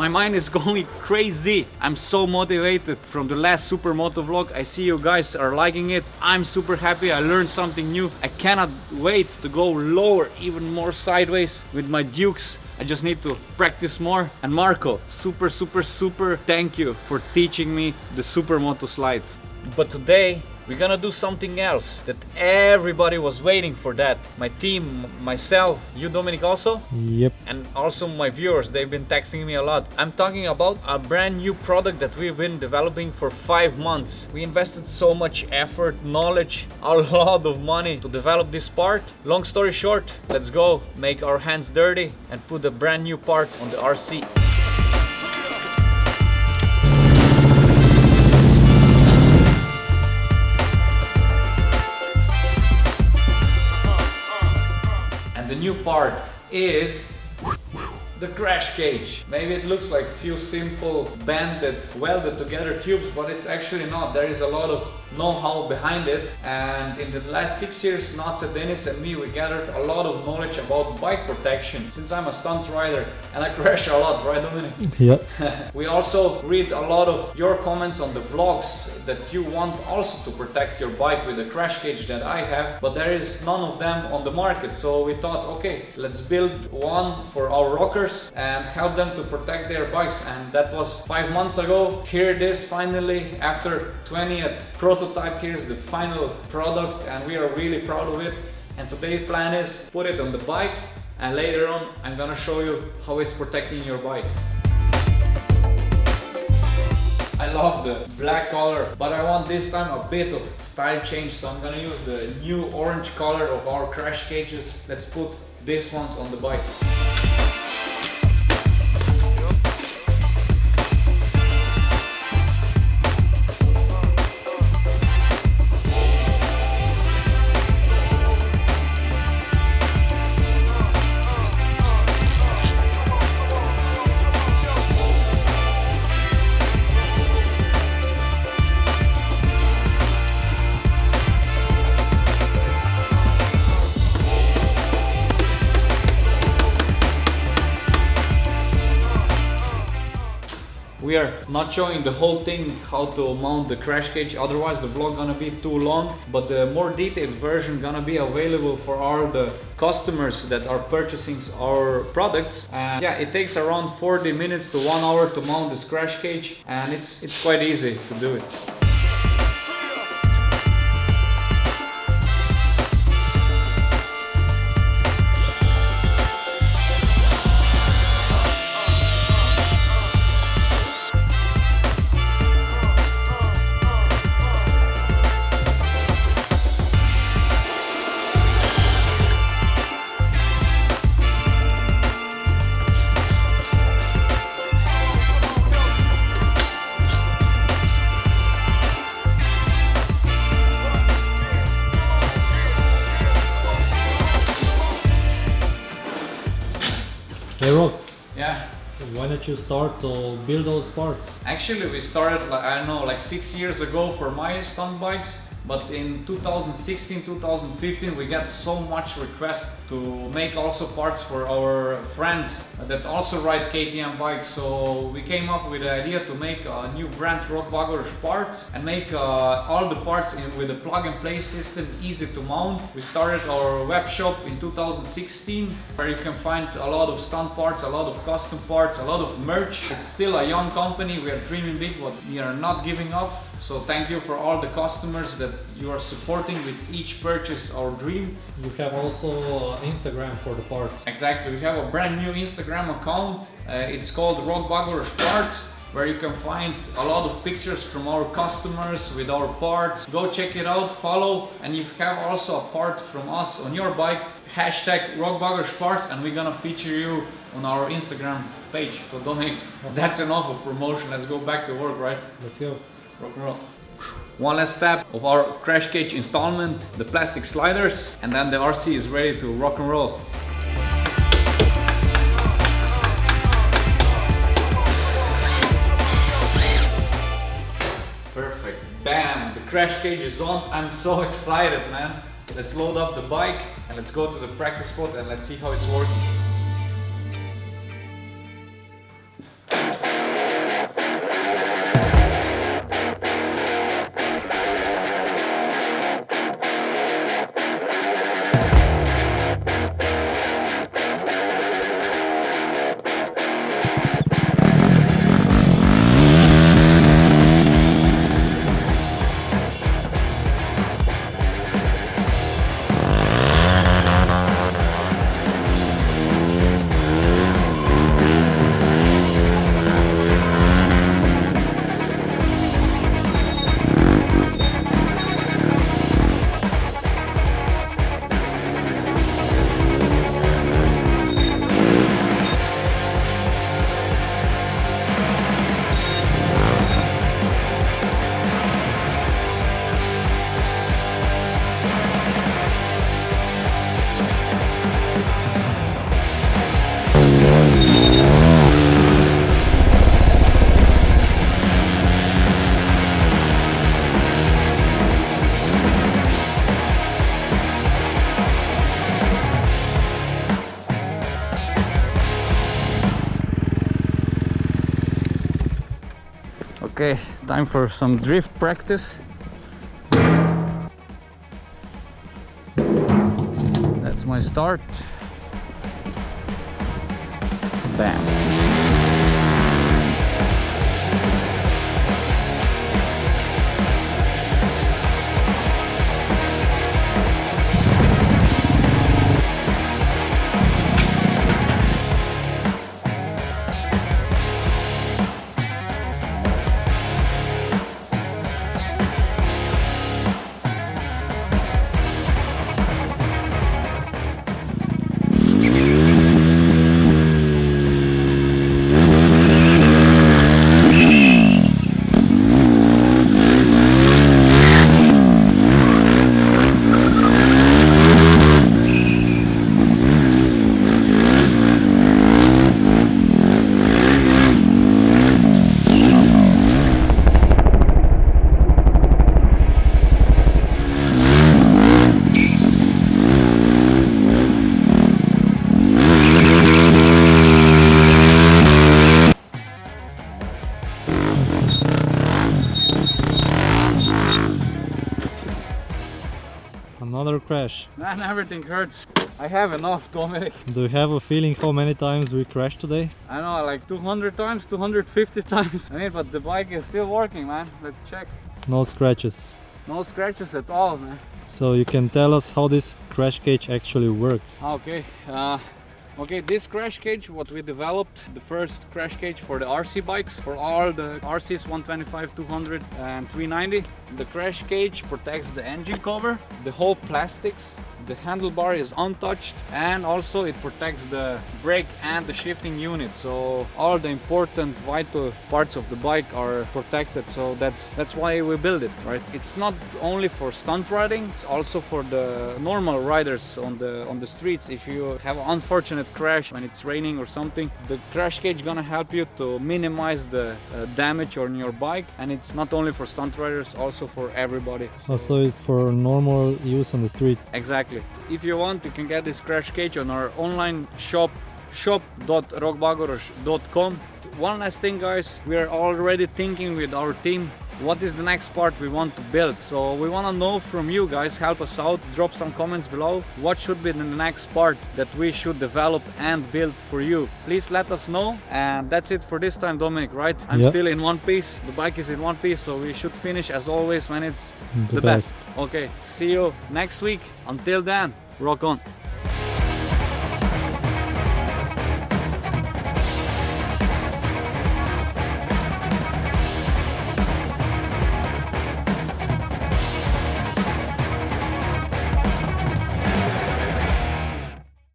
My mind is going crazy. I'm so motivated from the last Supermoto vlog. I see you guys are liking it. I'm super happy. I learned something new. I cannot wait to go lower, even more sideways with my Dukes. I just need to practice more. And Marco, super, super, super thank you for teaching me the Supermoto slides. But today we're gonna do something else that everybody was waiting for that. My team, myself, you Dominic also? Yep. And also my viewers, they've been texting me a lot. I'm talking about a brand new product that we've been developing for five months. We invested so much effort, knowledge, a lot of money to develop this part. Long story short, let's go make our hands dirty and put a brand new part on the RC. New part is the crash cage. Maybe it looks like few simple banded, welded together tubes, but it's actually not. There is a lot of know-how behind it. And in the last six years, Natsa, Dennis and me, we gathered a lot of knowledge about bike protection. Since I'm a stunt rider and I crash a lot, right Dominic? Yep. we also read a lot of your comments on the vlogs that you want also to protect your bike with the crash cage that I have, but there is none of them on the market. So we thought, okay, let's build one for our rockers and help them to protect their bikes. And that was five months ago. Here it is finally after 20th prototype. Here's the final product and we are really proud of it. And today's plan is put it on the bike and later on I'm gonna show you how it's protecting your bike. I love the black color, but I want this time a bit of style change, so I'm gonna use the new orange color of our crash cages. Let's put these ones on the bike. We are not showing the whole thing how to mount the crash cage otherwise the vlog gonna be too long but the more detailed version gonna be available for all the customers that are purchasing our products and yeah it takes around 40 minutes to one hour to mount this crash cage and it's it's quite easy to do it. Hey Rok, Yeah. why don't you start to build those parts? Actually, we started, like, I don't know, like six years ago for my stunt bikes. But in 2016, 2015, we got so much requests to make also parts for our friends that also ride KTM bikes. So we came up with the idea to make a new brand Rokbagoros parts and make uh, all the parts in, with a plug and play system easy to mount. We started our web shop in 2016 where you can find a lot of stunt parts, a lot of custom parts, a lot of merch. It's still a young company, we are dreaming big, but we are not giving up. So thank you for all the customers that you are supporting with each purchase or dream. You have also uh, Instagram for the parts. Exactly, we have a brand new Instagram account. Uh, it's called Rokbagoros Parts where you can find a lot of pictures from our customers with our parts. Go check it out, follow, and if you have also a part from us on your bike, hashtag Parts, and we're gonna feature you on our Instagram page. So don't make that's enough of promotion. Let's go back to work, right? Let's go. Rock and roll. One last step of our crash cage installment, the plastic sliders, and then the RC is ready to rock and roll. Perfect. Bam! The crash cage is on. I'm so excited, man. Let's load up the bike and let's go to the practice spot and let's see how it's working. Okay, time for some drift practice. That's my start. Bam. Another crash. Man, everything hurts. I have enough, Dominic. Do you have a feeling how many times we crashed today? I know, like 200 times, 250 times. I mean, but the bike is still working, man. Let's check. No scratches. No scratches at all, man. So you can tell us how this crash cage actually works. Okay, uh, okay, this crash cage, what we developed, the first crash cage for the RC bikes, for all the RCs 125, 200 and 390. The crash cage protects the engine cover, the whole plastics, the handlebar is untouched and also it protects the brake and the shifting unit. So all the important vital parts of the bike are protected. So that's that's why we build it right? It's not only for stunt riding it's also for the normal riders on the on the streets. If you have an unfortunate crash when it's raining or something the crash cage gonna help you to minimize the uh, damage on your bike. And it's not only for stunt riders also for everybody. Also it's for normal use on the street. Exactly. If you want, you can get this crash cage on our online shop shop.rokbagoros.com. One last thing guys, we are already thinking with our team what is the next part we want to build. So we want to know from you guys, help us out, drop some comments below. What should be the next part that we should develop and build for you? Please let us know. And that's it for this time, Dominic, right? I'm Yep. still in one piece. The bike is in one piece, so we should finish as always when it's The the best. best. Okay, see you next week. Until then, rock on.